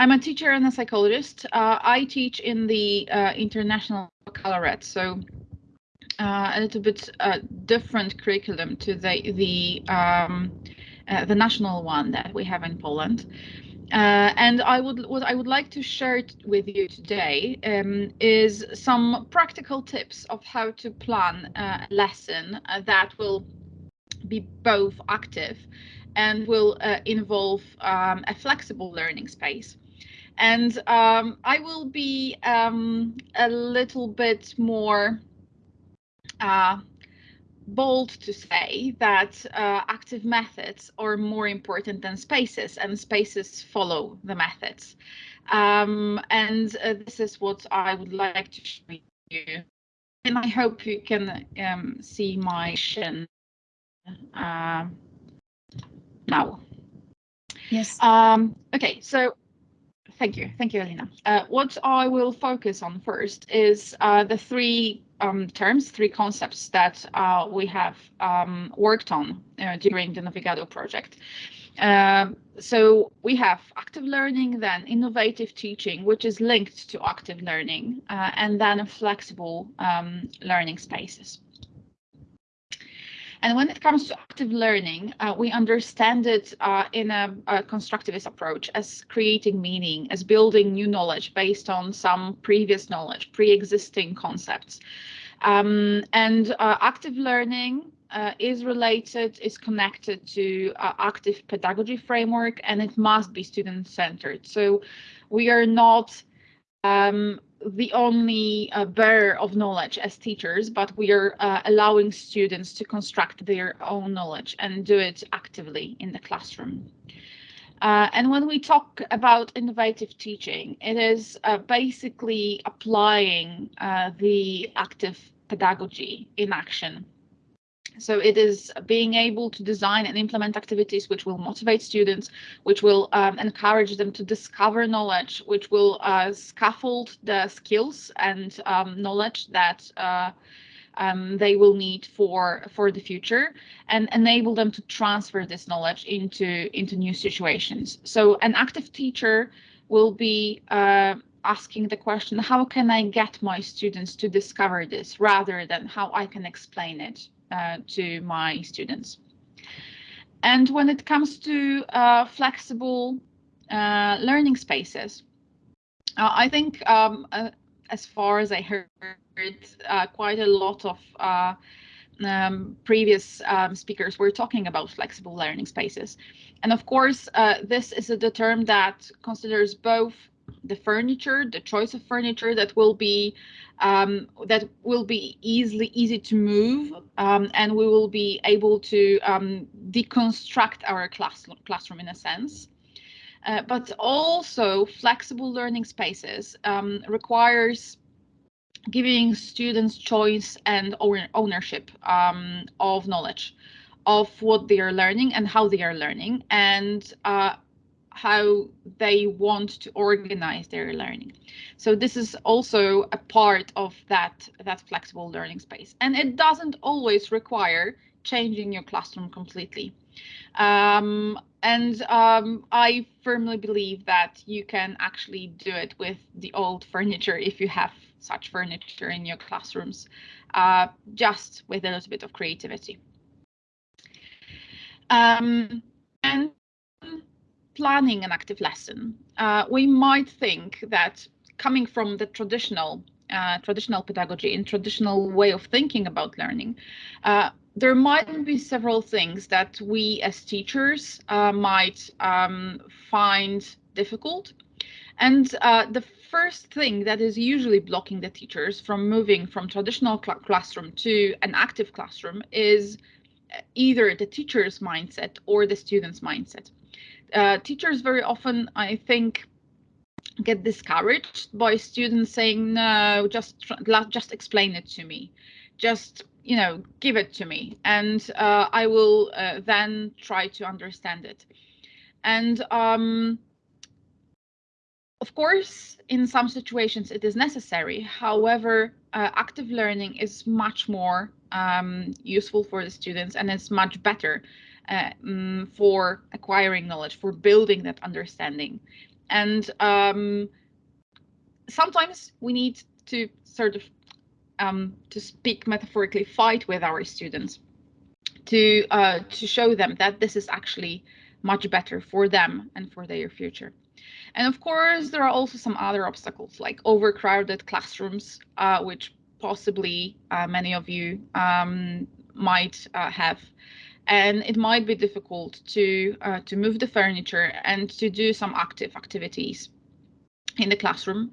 I'm a teacher and a psychologist. Uh, I teach in the uh, international baccalaureate, so uh, a little bit uh, different curriculum to the the um, uh, the national one that we have in Poland. Uh, and I would what I would like to share with you today um, is some practical tips of how to plan a lesson that will be both active and will involve um, a flexible learning space. And um, I will be um, a little bit more uh, bold to say that uh, active methods are more important than spaces and spaces follow the methods. Um, and uh, this is what I would like to show you. And I hope you can um, see my shin uh, now. Yes. Um, okay, so Thank you. Thank you, Alina. Uh, what I will focus on first is uh, the three um, terms, three concepts that uh, we have um, worked on uh, during the Navigado project. Um, so we have active learning, then innovative teaching, which is linked to active learning, uh, and then flexible um, learning spaces. And when it comes to active learning, uh, we understand it uh, in a, a, constructivist approach as creating meaning, as building new knowledge based on some previous knowledge, pre-existing concepts. Um, and uh, active learning uh, is related, is connected to uh, active pedagogy framework, and it must be student-centered. So we are not um, the only uh, bearer of knowledge as teachers, but we are uh, allowing students to construct their own knowledge and do it actively in the classroom. Uh, and when we talk about innovative teaching, it is uh, basically applying uh, the active pedagogy in action so it is being able to design and implement activities which will motivate students, which will um, encourage them to discover knowledge, which will uh, scaffold the skills and um, knowledge that uh, um, they will need for for the future and enable them to transfer this knowledge into into new situations. So an active teacher will be uh, asking the question, how can I get my students to discover this rather than how I can explain it uh, to my students. And when it comes to uh, flexible uh, learning spaces, uh, I think um, uh, as far as I heard, quite a lot of um, previous um, speakers were talking about flexible learning spaces. And of course, this is a term that considers both the furniture, the choice of furniture that will be um, that will be easily easy to move, um, and we will be able to um, deconstruct our class, classroom in a sense. Uh, but also flexible learning spaces um, requires giving students choice and ownership um, of knowledge of what they are learning and how they are learning and uh, how they want to organize their learning. So this is also a part of that, that flexible learning space. And it doesn't always require changing your classroom completely. Um, and um, I firmly believe that you can actually do it with the old furniture if you have such furniture in your classrooms, uh, just with a little bit of creativity. Um, and planning an active lesson, uh, we might think that coming from the traditional uh, traditional pedagogy and traditional way of thinking about learning, uh, there might be several things that we as teachers uh, might um, find difficult. And uh, the first thing that is usually blocking the teachers from moving from traditional cl classroom to an active classroom is either the teacher's mindset or the student's mindset uh, teachers very often, I think, get discouraged by students saying, no, just just explain it to me. Just, you know, give it to me and uh, I will uh, then try to understand it. And um, of course, in some situations it is necessary. However, uh, active learning is much more um, useful for the students and it's much better um, for acquiring knowledge, for building that understanding. and um, sometimes we need to sort of, um, to speak metaphorically, fight with our students to uh, to show them that this is actually much better for them and for their future. And of course, there are also some other obstacles like overcrowded classrooms, uh, which possibly uh, many of you um, might uh, have. And it might be difficult to uh, to move the furniture and to do some active activities in the classroom.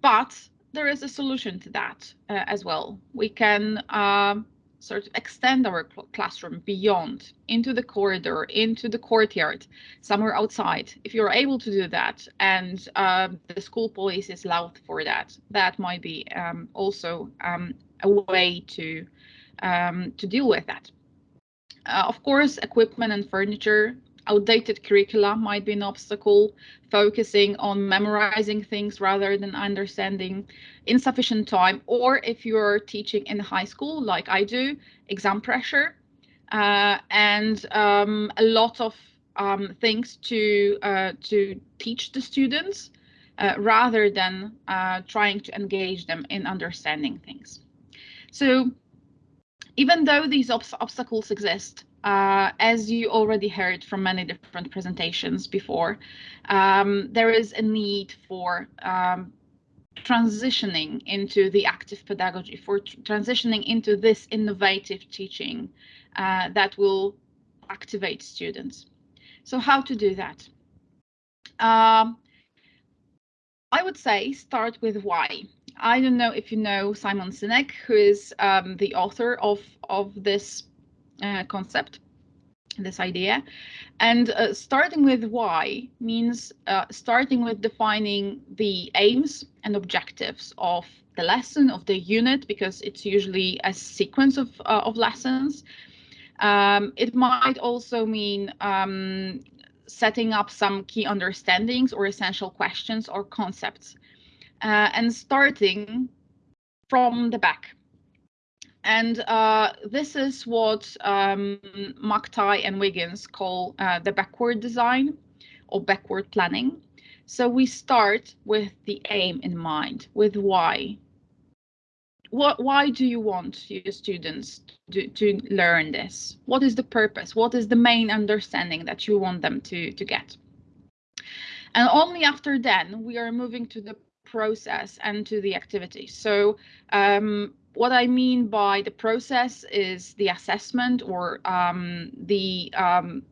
But there is a solution to that uh, as well. We can um, sort of extend our cl classroom beyond into the corridor, into the courtyard, somewhere outside. If you're able to do that and um, the school police is allowed for that, that might be um, also um, a way to um, to deal with that. Uh, of course, equipment and furniture outdated curricula might be an obstacle, focusing on memorizing things rather than understanding insufficient time, or if you're teaching in high school, like I do, exam pressure, uh, and um, a lot of um, things to uh, to teach the students uh, rather than uh, trying to engage them in understanding things. So even though these ob obstacles exist, uh, as you already heard from many different presentations before, um, there is a need for um, transitioning into the active pedagogy, for tr transitioning into this innovative teaching uh, that will activate students. So how to do that? Um, I would say start with why. I don't know if you know Simon Sinek, who is um, the author of, of this uh, concept, this idea. And uh, starting with why means uh, starting with defining the aims and objectives of the lesson, of the unit, because it's usually a sequence of, uh, of lessons. Um, it might also mean um, setting up some key understandings or essential questions or concepts uh, and starting from the back and uh, this is what um, McTighe and Wiggins call uh, the backward design or backward planning. So we start with the aim in mind, with why. What, why do you want your students to, to learn this? What is the purpose? What is the main understanding that you want them to, to get? And only after then, we are moving to the process and to the activity. So um, what I mean by the process is the assessment or um, the um,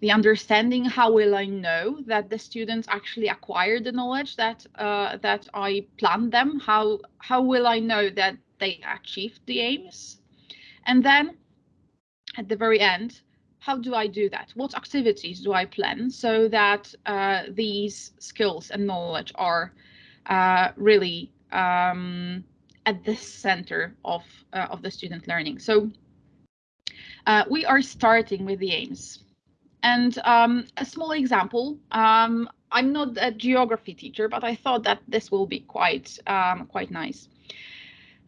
the understanding. How will I know that the students actually acquired the knowledge that uh, that I planned them? How how will I know that they achieved the aims? And then at the very end, how do I do that? What activities do I plan so that uh, these skills and knowledge are uh, really um, at the center of, uh, of the student learning. So uh, we are starting with the aims. And um, a small example, um, I'm not a geography teacher, but I thought that this will be quite, um, quite nice.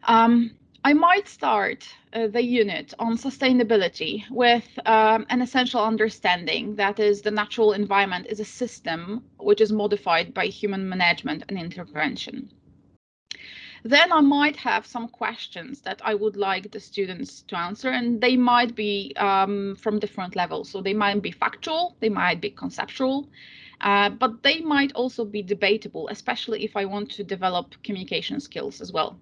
Um, I might start uh, the unit on sustainability with um, an essential understanding that is the natural environment is a system which is modified by human management and intervention. Then I might have some questions that I would like the students to answer, and they might be um, from different levels. So they might be factual, they might be conceptual, uh, but they might also be debatable, especially if I want to develop communication skills as well.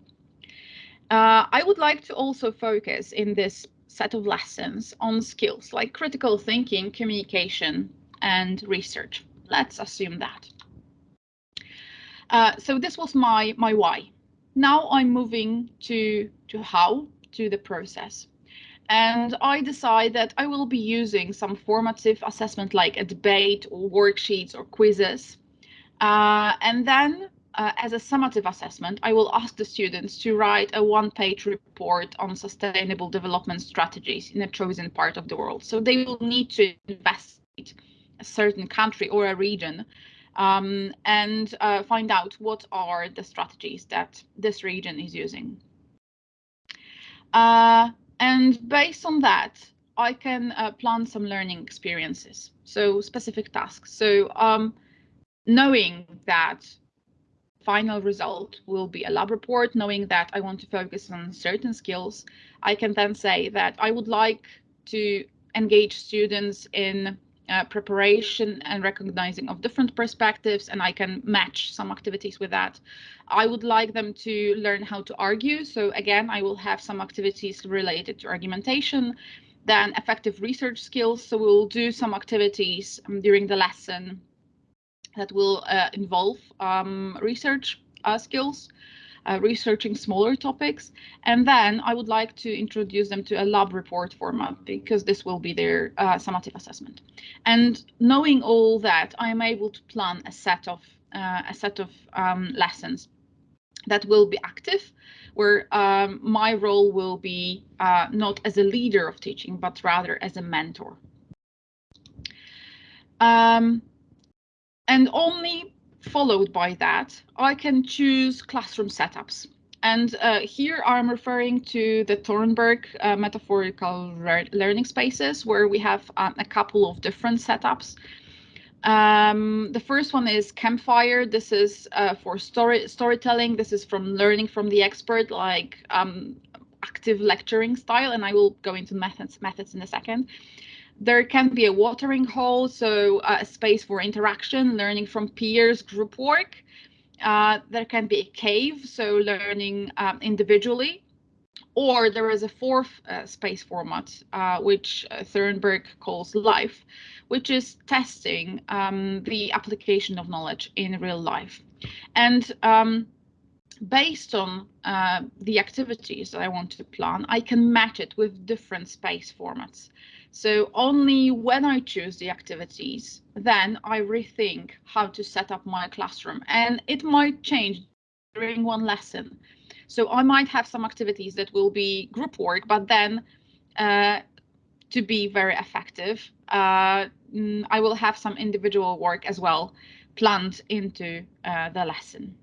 Uh, I would like to also focus in this set of lessons on skills like critical thinking, communication, and research. Let's assume that. Uh, so this was my my why. Now I'm moving to, to how, to the process. And I decide that I will be using some formative assessment like a debate or worksheets or quizzes. Uh, and then uh, as a summative assessment, I will ask the students to write a one-page report on sustainable development strategies in a chosen part of the world. So they will need to investigate a certain country or a region um, and uh, find out what are the strategies that this region is using. Uh, and based on that, I can uh, plan some learning experiences, so specific tasks. So um, knowing that final result will be a lab report, knowing that I want to focus on certain skills, I can then say that I would like to engage students in uh, preparation and recognizing of different perspectives, and I can match some activities with that. I would like them to learn how to argue. So again, I will have some activities related to argumentation, then effective research skills. So we'll do some activities um, during the lesson that will uh, involve um, research uh, skills, uh, researching smaller topics. And then I would like to introduce them to a lab report format because this will be their summative assessment. And knowing all that, I am able to plan a set of a set of um, lessons that will be active, where um, my role will be uh, not as a leader of teaching, but rather as a mentor. Um, and only followed by that, I can choose classroom setups. And uh, here I'm referring to the Thornburg uh, metaphorical learning spaces, where we have um, a couple of different setups. Um, the first one is Campfire. This is uh, for story storytelling. This is from learning from the expert, like um, active lecturing style, and I will go into methods methods in a second. There can be a watering hole, so uh, a space for interaction, learning from peers, group work. Uh, there can be a cave, so learning um, individually. Or there is a fourth uh, space format, uh, which uh, Thornburg calls life, which is testing um, the application of knowledge in real life. And um, based on uh, the activities that I want to plan, I can match it with different space formats. So only when I choose the activities, then I rethink how to set up my classroom and it might change during one lesson. So I might have some activities that will be group work, but then uh, to be very effective, uh, mm, I will have some individual work as well planned into uh, the lesson.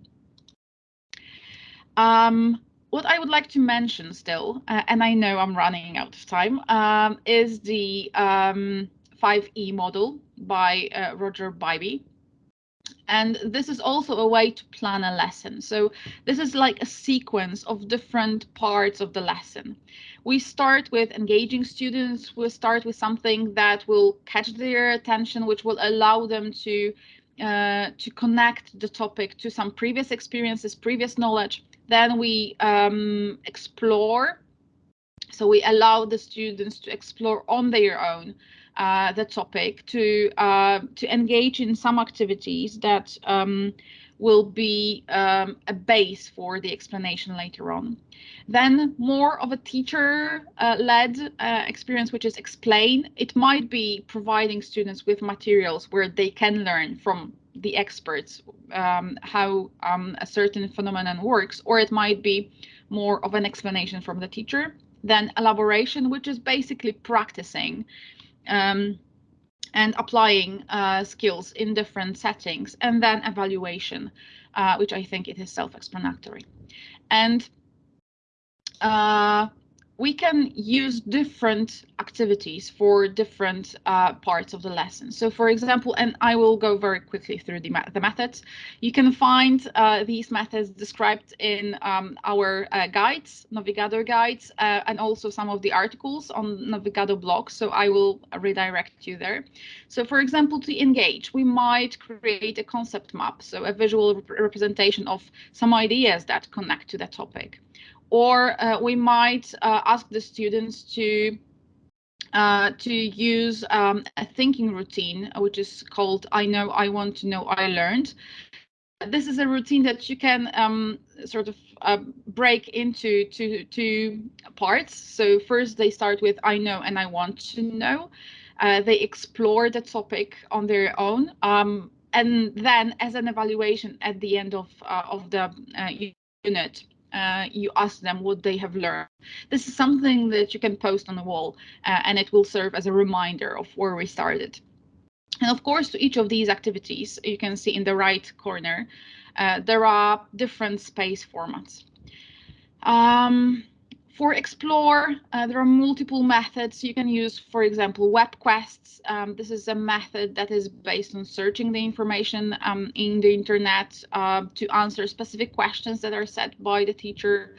Um, what I would like to mention still, uh, and I know I'm running out of time, um, is the um, 5E model by uh, Roger Bybee. And this is also a way to plan a lesson. So this is like a sequence of different parts of the lesson. We start with engaging students. We'll start with something that will catch their attention, which will allow them to uh, to connect the topic to some previous experiences, previous knowledge. Then we um, explore. So we allow the students to explore on their own uh, the topic, to uh, to engage in some activities that um, will be um, a base for the explanation later on. Then more of a teacher-led uh, uh, experience, which is explain. It might be providing students with materials where they can learn from the experts um, how um, a certain phenomenon works, or it might be more of an explanation from the teacher. Then elaboration, which is basically practicing um, and applying uh, skills in different settings, and then evaluation, uh, which I think it is self-explanatory. And uh, we can use different activities for different uh, parts of the lesson. So for example, and I will go very quickly through the, the methods, you can find uh, these methods described in um, our uh, guides, Navigado guides, uh, and also some of the articles on Navigado blog. So I will redirect you there. So for example, to engage, we might create a concept map, so a visual rep representation of some ideas that connect to the topic or uh, we might uh, ask the students to uh, to use um, a thinking routine, which is called I know, I want to know, I learned. This is a routine that you can um, sort of uh, break into two, two parts. So first they start with I know and I want to know. Uh, they explore the topic on their own. Um, and then as an evaluation at the end of, uh, of the unit, uh, you ask them what they have learned. This is something that you can post on the wall uh, and it will serve as a reminder of where we started. And of course, to each of these activities, you can see in the right corner, uh, there are different space formats. Um, For Explore, uh, there are multiple methods you can use. For example, web quests. Um, this is a method that is based on searching the information um, in the internet uh, to answer specific questions that are set by the teacher.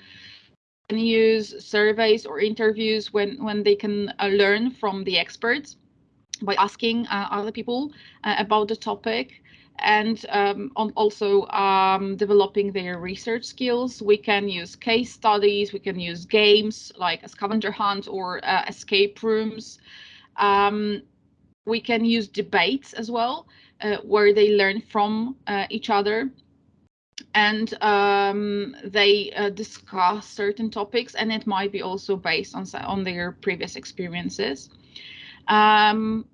And use surveys or interviews when when they can uh, learn from the experts by asking uh, other people uh, about the topic and um, also um, developing their research skills. We can use case studies, we can use games like a scavenger hunt or uh, escape rooms. Um, we can use debates as well, uh, where they learn from uh, each other and um, they uh, discuss certain topics and it might be also based on, on their previous experiences. Um,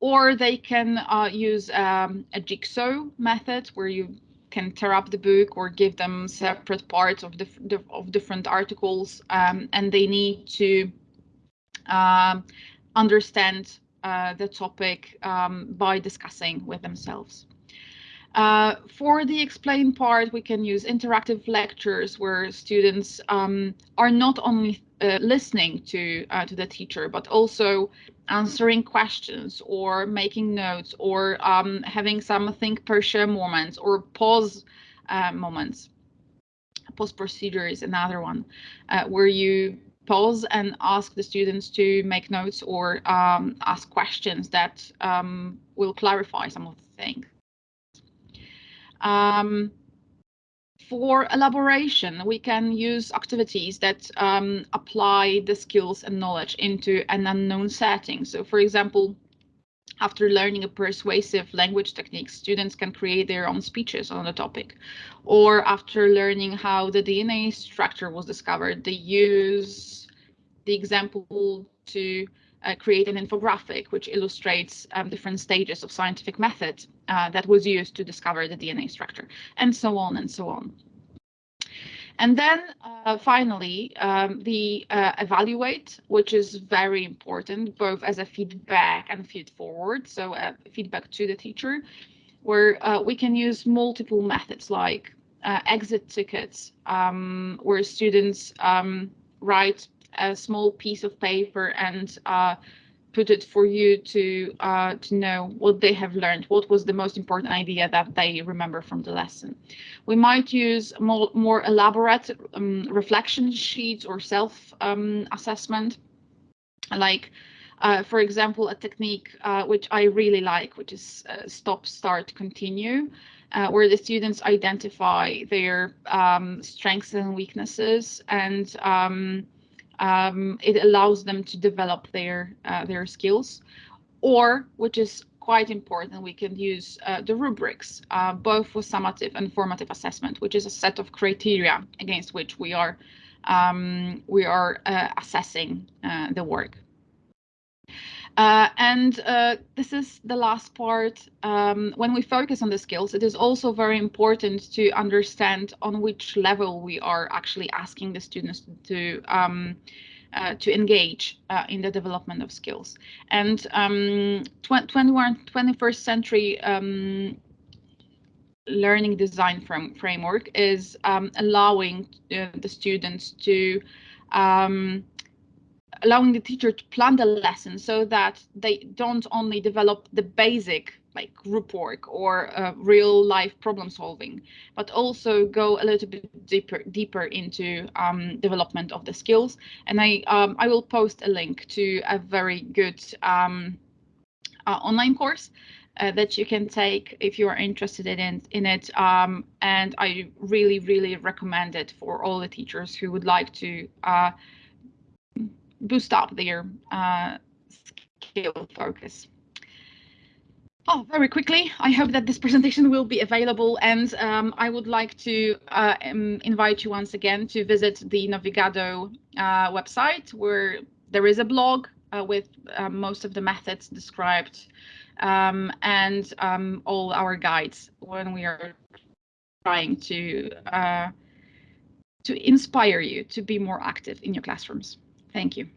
or they can uh, use um, a jigsaw method where you can tear up the book or give them separate parts of, the, of different articles um, and they need to uh, understand uh, the topic um, by discussing with themselves. Uh, for the explain part, we can use interactive lectures where students um, are not only uh, listening to uh, to the teacher, but also answering questions or making notes or um, having some think pair share moments or pause uh, moments. Pause procedure is another one uh, where you pause and ask the students to make notes or um, ask questions that um, will clarify some of the things. Um, for elaboration, we can use activities that um, apply the skills and knowledge into an unknown setting. So for example, after learning a persuasive language technique, students can create their own speeches on the topic. Or after learning how the DNA structure was discovered, they use the example to uh, create an infographic which illustrates um, different stages of scientific method uh, that was used to discover the DNA structure, and so on and so on. And then uh, finally, um, the uh, evaluate, which is very important, both as a feedback and feed forward, so uh, feedback to the teacher, where uh, we can use multiple methods like exit tickets, um, where students um, write a small piece of paper and uh, put it for you to uh, to know what they have learned, what was the most important idea that they remember from the lesson. We might use more, more elaborate um, reflection sheets or self-assessment, um, like, uh, for example, a technique uh, which I really like, which is uh, stop, start, continue, uh, where the students identify their um, strengths and weaknesses and um, um, it allows them to develop their uh, their skills or which is quite important we can use uh, the rubrics uh, both for summative and formative assessment which is a set of criteria against which we are um, we are uh, assessing uh, the work uh, and uh, this is the last part. Um, when we focus on the skills, it is also very important to understand on which level we are actually asking the students to um, uh, to engage uh, in the development of skills. And um, 21, 21st century um, learning design from framework is um, allowing uh, the students to um, allowing the teacher to plan the lesson so that they don't only develop the basic like group work or uh, real life problem solving, but also go a little bit deeper deeper into um, development of the skills. And I um, I will post a link to a very good um, uh, online course uh, that you can take if you are interested in in it. Um, and I really really recommend it for all the teachers who would like to uh, boost up their uh, skill focus. Oh, very quickly, I hope that this presentation will be available and um, I would like to uh, um, invite you once again to visit the Navigado uh, website where there is a blog uh, with uh, most of the methods described um, and um, all our guides when we are trying to uh, to inspire you to be more active in your classrooms. Thank you.